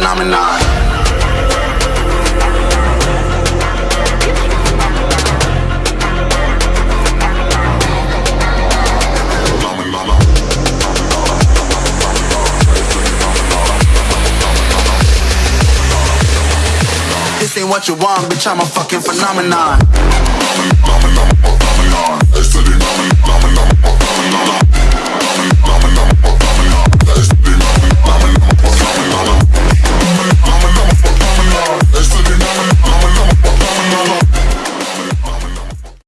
phenomenon. This ain't what you want, bitch, I'm a fucking phenomenon.